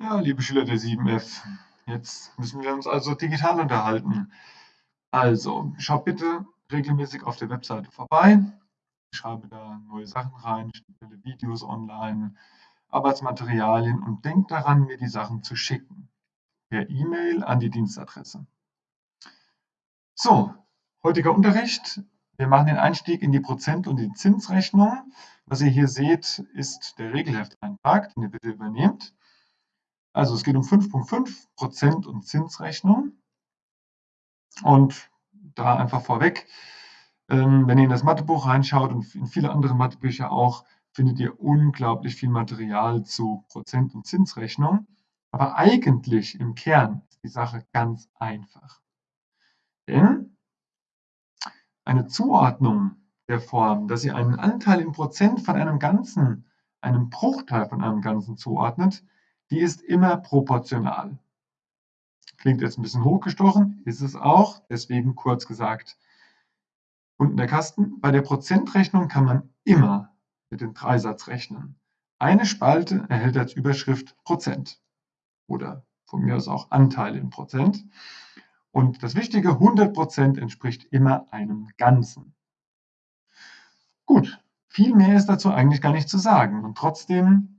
Ja, liebe Schüler der 7F, jetzt müssen wir uns also digital unterhalten. Also, schaut bitte regelmäßig auf der Webseite vorbei. Ich schreibe da neue Sachen rein, stelle Videos online, Arbeitsmaterialien und denkt daran, mir die Sachen zu schicken. Per E-Mail an die Dienstadresse. So, heutiger Unterricht. Wir machen den Einstieg in die Prozent- und die Zinsrechnung. Was ihr hier seht, ist der Regelhefteintrag, den ihr bitte übernehmt. Also es geht um 5.5 Prozent und Zinsrechnung. Und da einfach vorweg, ähm, wenn ihr in das Mathebuch reinschaut und in viele andere Mathebücher auch, findet ihr unglaublich viel Material zu Prozent- und Zinsrechnung. Aber eigentlich im Kern ist die Sache ganz einfach. Denn eine Zuordnung der Form, dass ihr einen Anteil in Prozent von einem Ganzen, einem Bruchteil von einem Ganzen zuordnet, die ist immer proportional. Klingt jetzt ein bisschen hochgestochen, ist es auch, deswegen kurz gesagt. Unten der Kasten. Bei der Prozentrechnung kann man immer mit dem Dreisatz rechnen. Eine Spalte erhält als Überschrift Prozent oder von mir aus auch Anteil in Prozent. Und das Wichtige, 100 Prozent entspricht immer einem Ganzen. Gut, viel mehr ist dazu eigentlich gar nicht zu sagen. Und trotzdem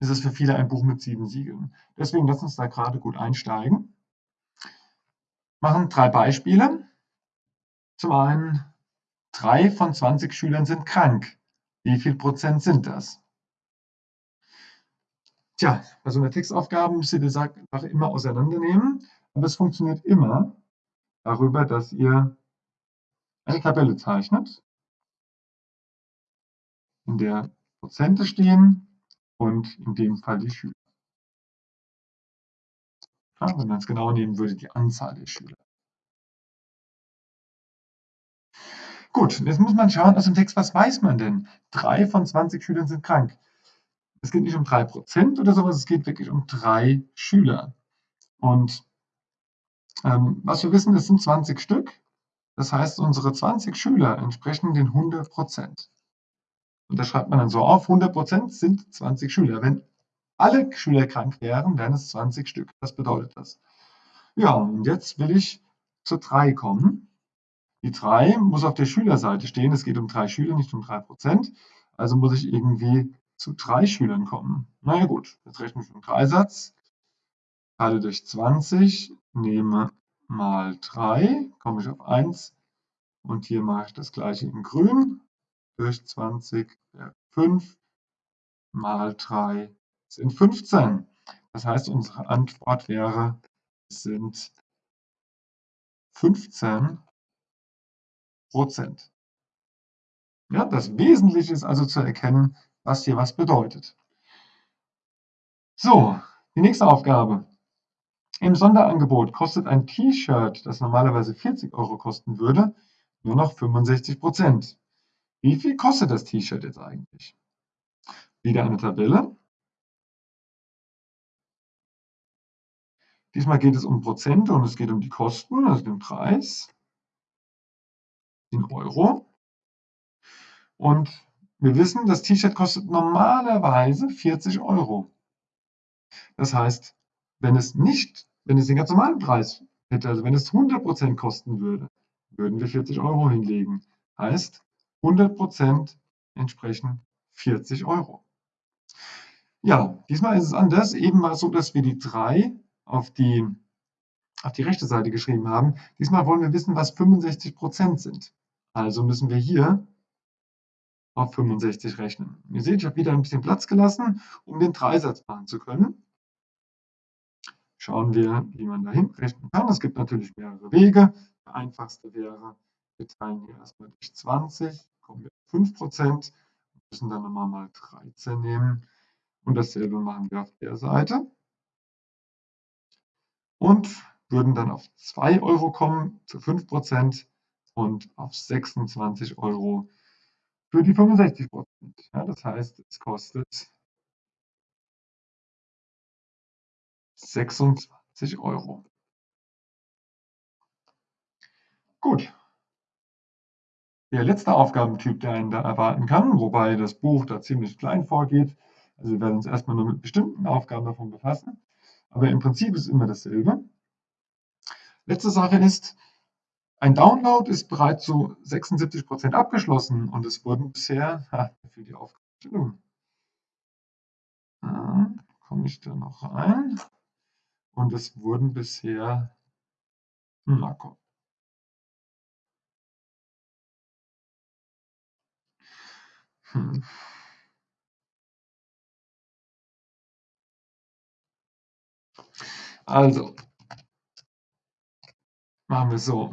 ist es für viele ein Buch mit sieben Siegeln. Deswegen lass uns da gerade gut einsteigen. Machen drei Beispiele. Zum einen, drei von 20 Schülern sind krank. Wie viel Prozent sind das? Tja, bei so einer Textaufgabe müsst ihr die Sache immer auseinandernehmen, aber es funktioniert immer darüber, dass ihr eine Tabelle zeichnet, in der Prozente stehen und in dem Fall die Schüler. Ja, wenn man es genau nehmen würde, die Anzahl der Schüler. Gut, jetzt muss man schauen aus dem Text, was weiß man denn? Drei von 20 Schülern sind krank. Es geht nicht um drei Prozent oder sowas, es geht wirklich um drei Schüler. Und ähm, was wir wissen, das sind 20 Stück. Das heißt, unsere 20 Schüler entsprechen den 100 Prozent. Und das schreibt man dann so auf, 100 Prozent sind 20 Schüler. Wenn alle Schüler krank wären, wären es 20 Stück. Was bedeutet das? Ja, und jetzt will ich zu 3 kommen. Die 3 muss auf der Schülerseite stehen. Es geht um 3 Schüler, nicht um 3 Prozent. Also muss ich irgendwie zu 3 Schülern kommen. Na ja gut, jetzt rechne ich einen Dreisatz. Teile durch 20, nehme mal 3, komme ich auf 1. Und hier mache ich das gleiche in grün durch 20 wäre 5 mal 3 sind 15. Das heißt, unsere Antwort wäre, es sind 15 Prozent. Ja, das Wesentliche ist also zu erkennen, was hier was bedeutet. So, die nächste Aufgabe. Im Sonderangebot kostet ein T-Shirt, das normalerweise 40 Euro kosten würde, nur noch 65 Prozent. Wie viel kostet das T-Shirt jetzt eigentlich? Wieder eine Tabelle. Diesmal geht es um Prozente und es geht um die Kosten, also den Preis in Euro. Und wir wissen, das T-Shirt kostet normalerweise 40 Euro. Das heißt, wenn es nicht, wenn es den ganz normalen Preis hätte, also wenn es 100% kosten würde, würden wir 40 Euro hinlegen. Heißt, 100% entsprechen 40 Euro. Ja, diesmal ist es anders. Eben war es so, dass wir die 3 auf die, auf die rechte Seite geschrieben haben. Diesmal wollen wir wissen, was 65% sind. Also müssen wir hier auf 65 rechnen. Ihr seht, ich habe wieder ein bisschen Platz gelassen, um den Dreisatz machen zu können. Schauen wir, wie man dahin rechnen kann. Es gibt natürlich mehrere Wege. Der einfachste wäre, wir teilen hier erstmal durch 20 kommen wir auf 5 Prozent. müssen dann nochmal mal 13 nehmen. Und dasselbe machen wir auf der Seite. Und würden dann auf 2 Euro kommen für 5 Prozent und auf 26 Euro für die 65 Prozent. Ja, das heißt, es kostet 26 Euro. Gut, der letzte Aufgabentyp, der einen da erwarten kann, wobei das Buch da ziemlich klein vorgeht, Also wir werden uns erstmal nur mit bestimmten Aufgaben davon befassen. Aber im Prinzip ist immer dasselbe. Letzte Sache ist, ein Download ist bereits zu 76% abgeschlossen und es wurden bisher, ha, für die Aufgabenstellung, ja, komme ich da noch rein, und es wurden bisher, na komm, hm. Also, machen wir so.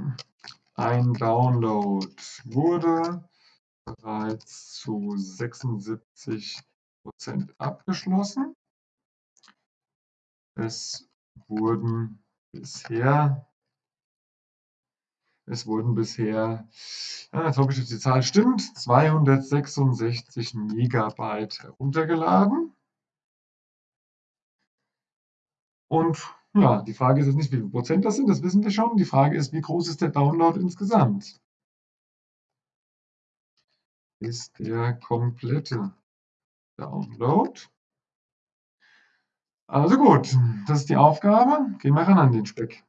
Ein Download wurde bereits zu 76% abgeschlossen. Es wurden bisher es wurden bisher, ja, jetzt hoffe ich, dass die Zahl stimmt, 266 Megabyte heruntergeladen. Und ja, die Frage ist jetzt nicht, wie viel Prozent das sind, das wissen wir schon. Die Frage ist, wie groß ist der Download insgesamt? Ist der komplette Download. Also gut, das ist die Aufgabe. Gehen wir ran an den Speck.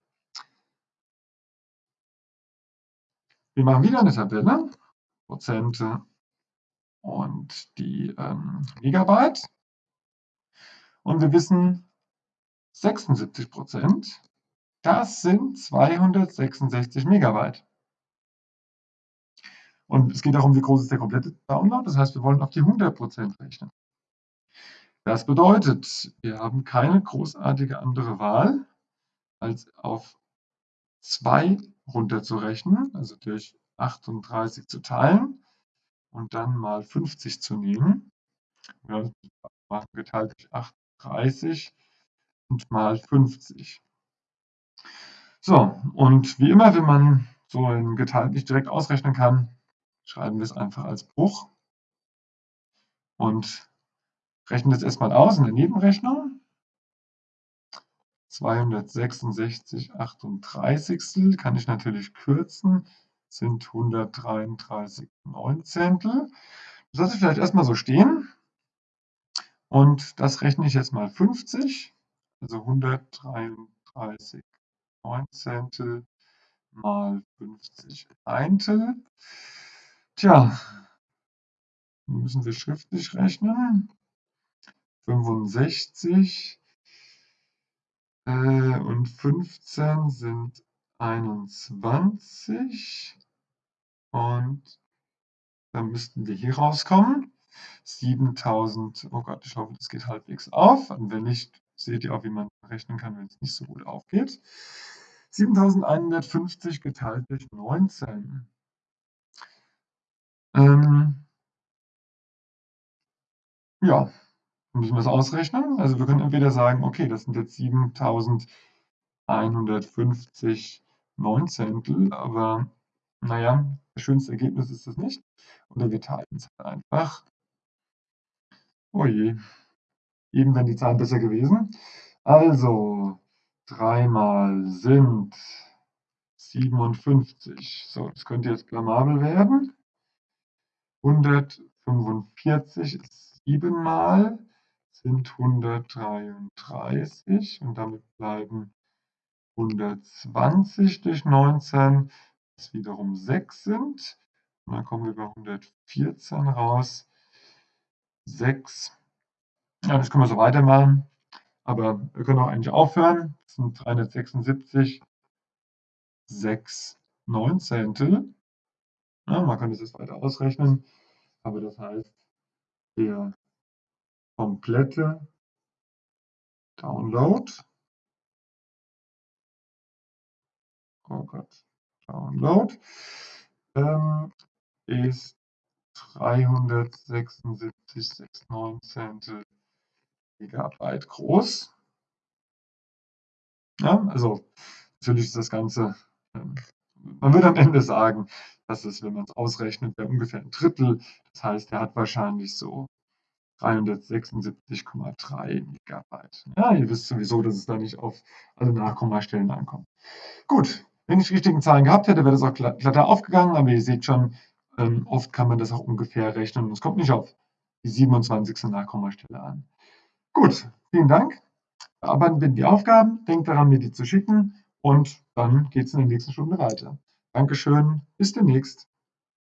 Wir machen wieder eine Tabelle, Prozente und die ähm, Megabyte. Und wir wissen, 76 Prozent, das sind 266 Megabyte. Und es geht darum, wie groß ist der komplette Download. Das heißt, wir wollen auf die 100 Prozent rechnen. Das bedeutet, wir haben keine großartige andere Wahl, als auf 2 runterzurechnen, also durch 38 zu teilen und dann mal 50 zu nehmen. Ja, machen geteilt durch 38 und mal 50. So, und wie immer, wenn man so ein Geteilt nicht direkt ausrechnen kann, schreiben wir es einfach als Bruch und rechnen das erstmal aus in der Nebenrechnung. 266 38 kann ich natürlich kürzen, sind 133 Neunzehntel. Das lasse ich vielleicht erstmal so stehen. Und das rechne ich jetzt mal 50 also 133 Neunzehntel mal 50 Eintel. Tja, müssen wir schriftlich rechnen. 65 äh, und 15 sind 21. Und dann müssten wir hier rauskommen. 7000, oh Gott, ich hoffe, das geht halbwegs auf. Und wenn nicht, seht ihr auch, wie man rechnen kann, wenn es nicht so gut aufgeht. 7150 geteilt durch 19. Ähm, ja, müssen wir es ausrechnen. Also wir können entweder sagen, okay, das sind jetzt 7150 Neunzehntel, aber naja, das schönste Ergebnis ist das nicht. Oder wir teilen es halt einfach. Oh je. Eben wären die Zahlen besser gewesen. Also, 3 mal sind 57. So, das könnte jetzt blamabel werden. 145 ist 7 mal, sind 133 und damit bleiben 120 durch 19, was wiederum 6 sind. Und dann kommen wir bei 114 raus. 6 ja, das können wir so weitermachen. Aber wir können auch eigentlich aufhören. Das sind 376, 6 Neunzehntel. Ja, man kann das jetzt weiter ausrechnen. Aber das heißt, der komplette Download, oh Gott, Download, ähm, ist 376, 6 Neunzehntel Gigabyte groß. Ja, also natürlich ist das Ganze, ähm, man würde am Ende sagen, dass es, wenn man es ausrechnet, wäre ungefähr ein Drittel. Das heißt, er hat wahrscheinlich so 376,3 Megabyte. Ja, ihr wisst sowieso, dass es da nicht auf alle Nachkommastellen ankommt. Gut, wenn ich die richtigen Zahlen gehabt hätte, wäre das auch glatter aufgegangen, aber ihr seht schon, ähm, oft kann man das auch ungefähr rechnen und es kommt nicht auf die 27. Nachkommastelle an. Gut, vielen Dank. Bearbeiten wir die Aufgaben. Denkt daran, mir die zu schicken. Und dann geht es in der nächsten Stunde weiter. Dankeschön. Bis demnächst.